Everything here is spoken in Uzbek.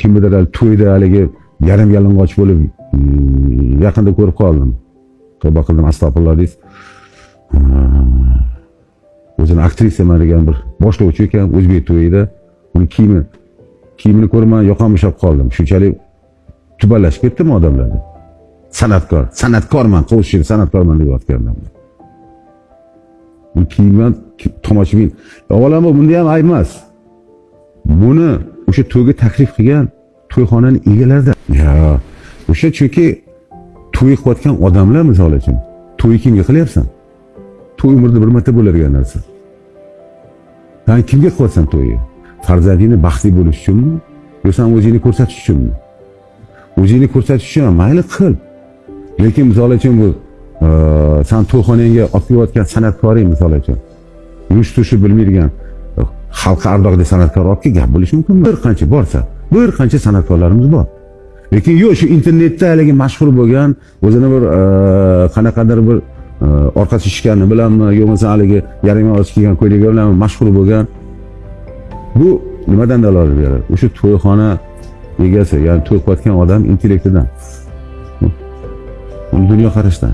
kimnidir hali to'yda haligi yarim yalang'och bo'lib mm, yaqinda ko'rib qoldim. Tavba qildim astag'firulloh deysiz ah, o'zini aktrisaman degan bir boshlovchi ekan o'zbek to'yida. Uni kiyimi kiyimini ko'rib man yoqam ushlab qoldim. Shunchalik tubanlashib ketdimi odamlarda san'atkor san'atkorman qo'shni san'atkorman deyotgandim bu kiyimdan tomoshabin. Avvalambor bunda ham ayb emas. Buni o'sha to'yga taklif qilgan to'yxonani egalaridan ya. O'sha chunki to'y qilayotgan odamlar misol uchun to'y kimga qilyapsan? To'y umrda bir marta bo'ladigan narsa. San kimga qilyapsan to'yni farzandingni baxtli bo'lishi uchunmi? Yo san o'zingni ko'rsatish uchunmi? O'zingni ko'rsatish uchun mayli qil. Lekin misol uchun bu san to'yxonangga olib kelayotgan san'atkoring misol uchun yurish turishni bilmaydigan xalqqa ardoqli san'atkor olib kelib gap bo'lishi mumkin bir qancha borsa bir qancha san'atkorlarimiz bor. Lekin yo'q shu internetda haligi mashhur bo'lgan o'zini bir qanaqadir bir orqasi shishgani bilanmi yo bo'lmasa haligi yarim yalang'och kiygan ko'ylagi bilan mashhur bo'lgan bu nimadan dalolat beradi? O'sha to'yxona egasi ya'ni to'y qilayotgan odam intellektidan. Dunyoqarashdan.